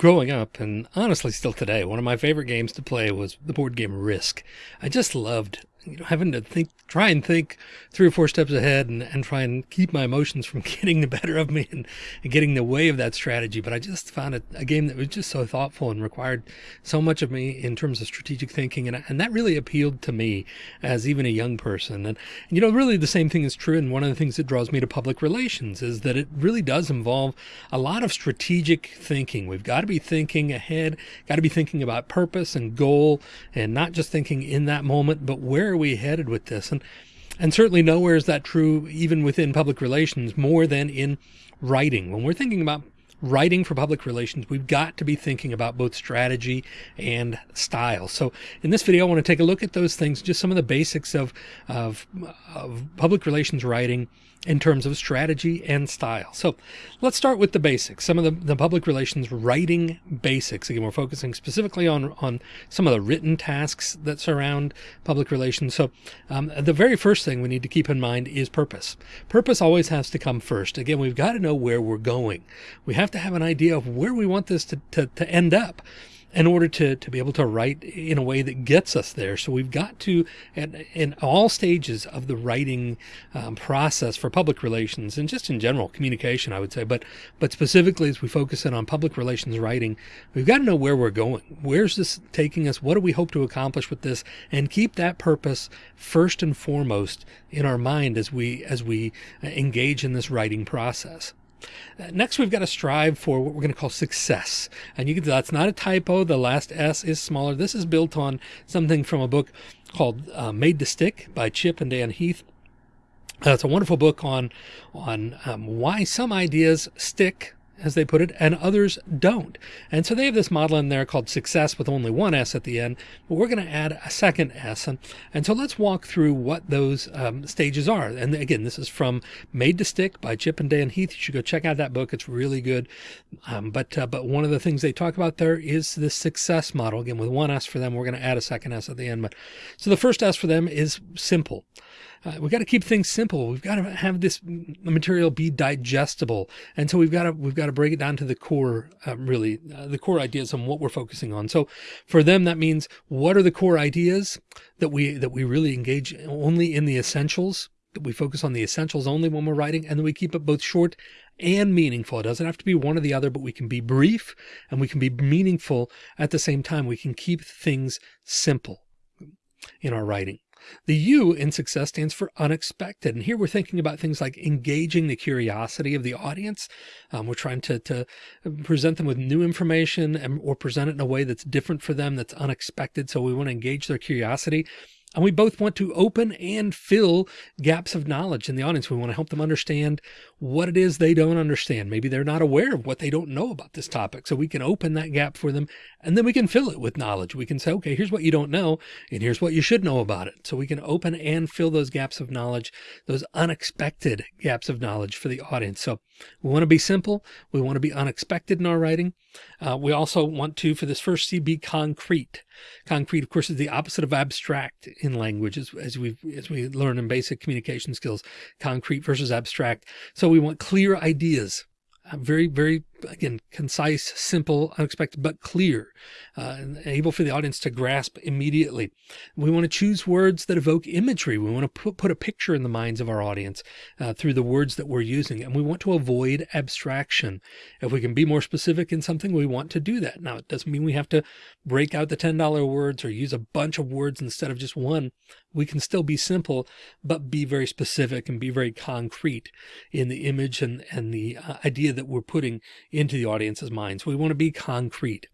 growing up and honestly still today, one of my favorite games to play was the board game Risk. I just loved you know, having to think, try and think three or four steps ahead and, and try and keep my emotions from getting the better of me and, and getting the way of that strategy. But I just found it a game that was just so thoughtful and required so much of me in terms of strategic thinking. And, and that really appealed to me as even a young person. And, and, you know, really the same thing is true. And one of the things that draws me to public relations is that it really does involve a lot of strategic thinking. We've got to be thinking ahead, got to be thinking about purpose and goal and not just thinking in that moment, but where are we headed with this? And and certainly nowhere is that true even within public relations more than in writing. When we're thinking about writing for public relations, we've got to be thinking about both strategy and style. So in this video, I want to take a look at those things, just some of the basics of, of, of public relations writing in terms of strategy and style. So let's start with the basics, some of the, the public relations writing basics. Again, we're focusing specifically on, on some of the written tasks that surround public relations. So um, the very first thing we need to keep in mind is purpose. Purpose always has to come first. Again, we've got to know where we're going. We have to have an idea of where we want this to, to, to end up in order to, to be able to write in a way that gets us there. So we've got to, at, in all stages of the writing um, process for public relations and just in general communication, I would say, but, but specifically as we focus in on public relations writing, we've got to know where we're going. Where's this taking us? What do we hope to accomplish with this? And keep that purpose first and foremost in our mind as we, as we engage in this writing process. Uh, next, we've got to strive for what we're going to call success. And you can that's not a typo. The last S is smaller. This is built on something from a book called uh, Made to Stick by Chip and Dan Heath. Uh, it's a wonderful book on on um, why some ideas stick as they put it, and others don't. And so they have this model in there called success with only one S at the end, but we're going to add a second S. And, and so let's walk through what those um, stages are. And again, this is from Made to Stick by Chip and Dan Heath. You should go check out that book. It's really good. Um, but, uh, but one of the things they talk about there is the success model. Again, with one S for them, we're going to add a second S at the end. But so the first S for them is simple. Uh, we've got to keep things simple. We've got to have this material be digestible. And so we've got to, we've got to break it down to the core, uh, really uh, the core ideas on what we're focusing on. So for them, that means what are the core ideas that we, that we really engage only in the essentials, that we focus on the essentials only when we're writing, and then we keep it both short and meaningful. It doesn't have to be one or the other, but we can be brief and we can be meaningful at the same time. We can keep things simple in our writing. The U in success stands for unexpected. And here we're thinking about things like engaging the curiosity of the audience. Um, we're trying to, to present them with new information and, or present it in a way that's different for them, that's unexpected. So we want to engage their curiosity. And we both want to open and fill gaps of knowledge in the audience. We want to help them understand what it is they don't understand. Maybe they're not aware of what they don't know about this topic. So we can open that gap for them and then we can fill it with knowledge. We can say, okay, here's what you don't know and here's what you should know about it. So we can open and fill those gaps of knowledge, those unexpected gaps of knowledge for the audience. So we want to be simple. We want to be unexpected in our writing. Uh, we also want to, for this first C, be concrete. Concrete, of course, is the opposite of abstract in language as, as we as we learn in basic communication skills, concrete versus abstract. So we want clear ideas, uh, very, very again, concise, simple, unexpected, but clear, uh, and able for the audience to grasp immediately. We want to choose words that evoke imagery. We want to put, put a picture in the minds of our audience uh, through the words that we're using. And we want to avoid abstraction. If we can be more specific in something, we want to do that. Now, it doesn't mean we have to break out the $10 words or use a bunch of words instead of just one. We can still be simple, but be very specific and be very concrete in the image and, and the uh, idea that we're putting into the audience's minds. We want to be concrete.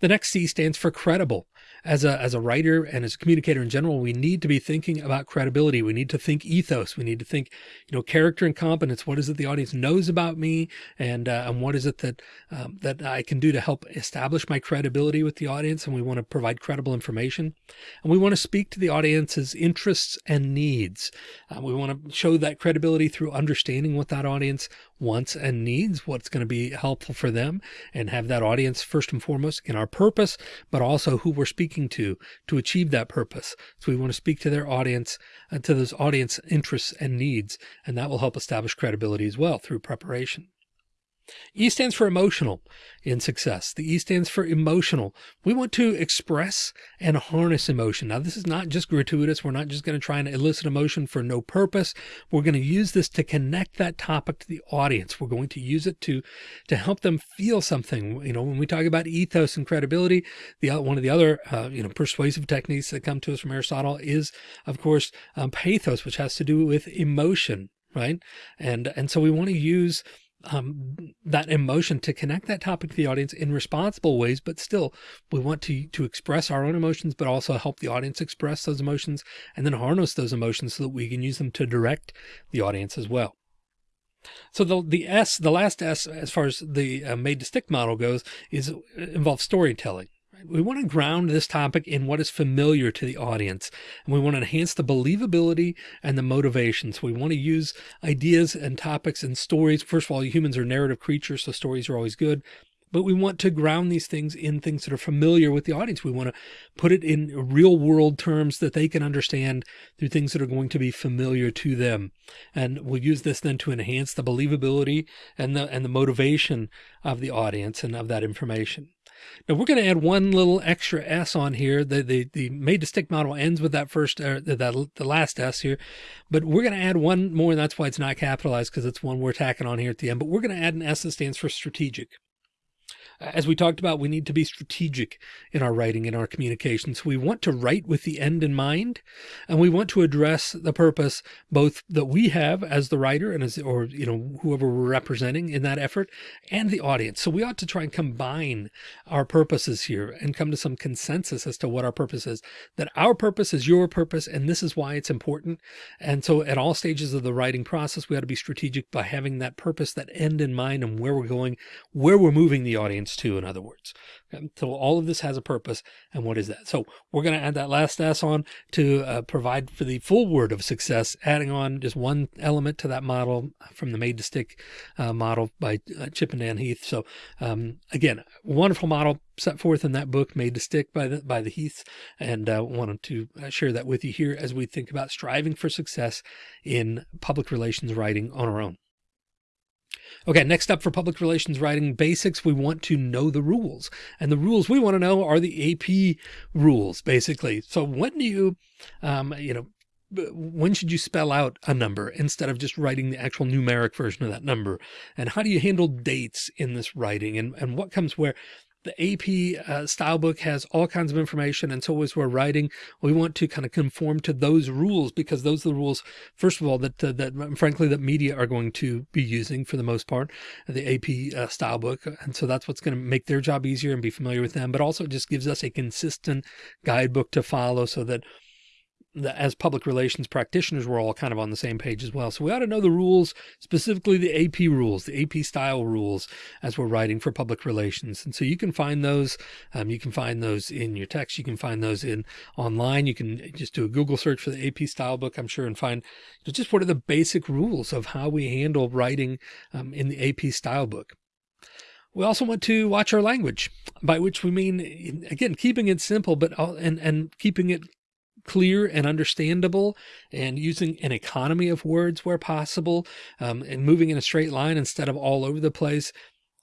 The next C stands for credible as a, as a writer and as a communicator in general, we need to be thinking about credibility. We need to think ethos. We need to think, you know, character and competence. What is it the audience knows about me? And, uh, and what is it that, um, that I can do to help establish my credibility with the audience? And we want to provide credible information and we want to speak to the audience's interests and needs. Uh, we want to show that credibility through understanding what that audience wants and needs, what's going to be helpful for them and have that audience first and foremost in our purpose, but also who we're speaking to to achieve that purpose. So we want to speak to their audience and to those audience interests and needs, and that will help establish credibility as well through preparation. E stands for emotional in success. The E stands for emotional. We want to express and harness emotion. Now, this is not just gratuitous. We're not just going to try and elicit emotion for no purpose. We're going to use this to connect that topic to the audience. We're going to use it to, to help them feel something. You know, when we talk about ethos and credibility, the one of the other, uh, you know, persuasive techniques that come to us from Aristotle is, of course, um, pathos, which has to do with emotion, right? And, and so we want to use um, that emotion to connect that topic to the audience in responsible ways, but still we want to, to express our own emotions, but also help the audience express those emotions and then harness those emotions so that we can use them to direct the audience as well. So the, the S, the last S, as far as the uh, made to stick model goes, is uh, involves storytelling. We want to ground this topic in what is familiar to the audience, and we want to enhance the believability and the motivation. So We want to use ideas and topics and stories. First of all, humans are narrative creatures, so stories are always good. But we want to ground these things in things that are familiar with the audience. We want to put it in real world terms that they can understand through things that are going to be familiar to them. And we'll use this then to enhance the believability and the, and the motivation of the audience and of that information. Now we're going to add one little extra S on here. The, the, the made to stick model ends with that first, uh, that, the last S here, but we're going to add one more. And that's why it's not capitalized because it's one we're tacking on here at the end, but we're going to add an S that stands for strategic as we talked about, we need to be strategic in our writing, in our communications. We want to write with the end in mind, and we want to address the purpose both that we have as the writer and as, or, you know, whoever we're representing in that effort and the audience. So we ought to try and combine our purposes here and come to some consensus as to what our purpose is, that our purpose is your purpose. And this is why it's important. And so at all stages of the writing process, we ought to be strategic by having that purpose, that end in mind and where we're going, where we're moving the audience to, in other words. Okay? So all of this has a purpose. And what is that? So we're going to add that last S on to uh, provide for the full word of success, adding on just one element to that model from the made to stick uh, model by uh, Chip and Dan Heath. So um, again, wonderful model set forth in that book made to stick by the, by the Heaths. And uh, wanted to uh, share that with you here as we think about striving for success in public relations writing on our own. Okay, next up for public relations writing basics, we want to know the rules. And the rules we want to know are the AP rules, basically. So when do you, um, you know, when should you spell out a number instead of just writing the actual numeric version of that number? And how do you handle dates in this writing and, and what comes where? The AP uh, style book has all kinds of information. And so as we're writing, we want to kind of conform to those rules because those are the rules, first of all, that, uh, that frankly, that media are going to be using for the most part, the AP uh, style book. And so that's what's going to make their job easier and be familiar with them, but also it just gives us a consistent guidebook to follow so that as public relations practitioners, we're all kind of on the same page as well. So we ought to know the rules, specifically the AP rules, the AP style rules as we're writing for public relations. And so you can find those, um, you can find those in your text. You can find those in online. You can just do a Google search for the AP style book, I'm sure, and find just what are the basic rules of how we handle writing um, in the AP style book. We also want to watch our language, by which we mean, again, keeping it simple, but and, and keeping it clear and understandable and using an economy of words where possible um, and moving in a straight line instead of all over the place.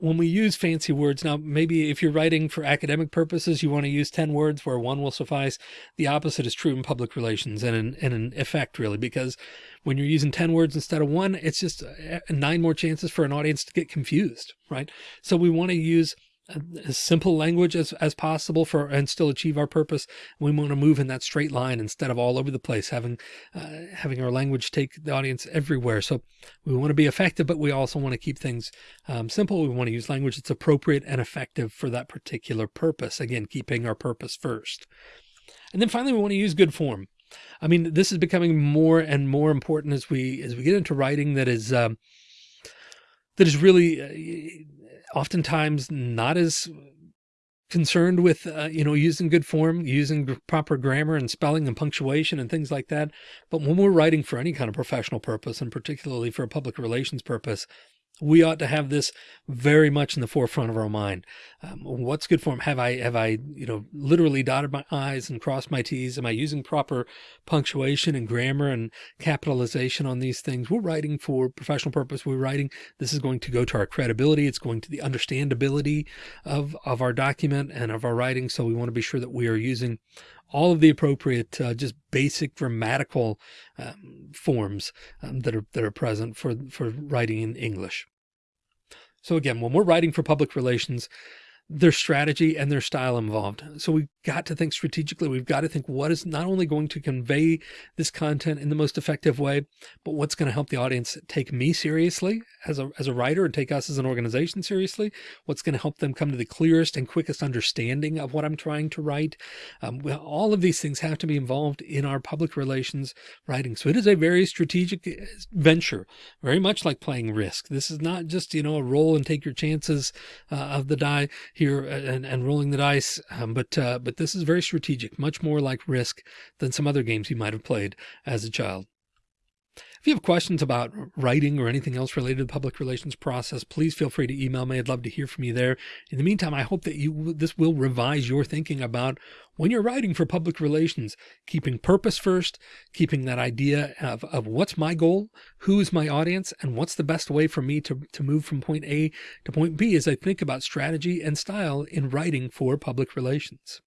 When we use fancy words, now maybe if you're writing for academic purposes, you want to use 10 words where one will suffice. The opposite is true in public relations and in, and in effect really, because when you're using 10 words instead of one, it's just uh, nine more chances for an audience to get confused, right? So we want to use as simple language as, as possible for and still achieve our purpose. We want to move in that straight line instead of all over the place, having uh, having our language take the audience everywhere. So we want to be effective, but we also want to keep things um, simple. We want to use language that's appropriate and effective for that particular purpose. Again, keeping our purpose first. And then finally, we want to use good form. I mean, this is becoming more and more important as we as we get into writing that is um, that is really uh, oftentimes not as concerned with, uh, you know, using good form, using proper grammar and spelling and punctuation and things like that. But when we're writing for any kind of professional purpose, and particularly for a public relations purpose, we ought to have this very much in the forefront of our mind. Um, what's good form? Have I, have I, you know, literally dotted my I's and crossed my T's? Am I using proper punctuation and grammar and capitalization on these things? We're writing for professional purpose. We're writing, this is going to go to our credibility. It's going to the understandability of, of our document and of our writing. So we want to be sure that we are using all of the appropriate, uh, just basic grammatical um, forms um, that are that are present for for writing in English. So again, when we're writing for public relations, their strategy and their style involved. So we've got to think strategically. We've got to think what is not only going to convey this content in the most effective way, but what's going to help the audience take me seriously as a, as a writer and take us as an organization seriously. What's going to help them come to the clearest and quickest understanding of what I'm trying to write. Um, well, all of these things have to be involved in our public relations writing. So it is a very strategic uh, venture, very much like playing risk. This is not just, you know, a roll and take your chances uh, of the die here and, and rolling the dice. Um, but, uh, but this is very strategic, much more like risk than some other games you might have played as a child. If you have questions about writing or anything else related to the public relations process, please feel free to email me. I'd love to hear from you there. In the meantime, I hope that you this will revise your thinking about when you're writing for public relations, keeping purpose first, keeping that idea of, of what's my goal, who is my audience, and what's the best way for me to, to move from point A to point B as I think about strategy and style in writing for public relations.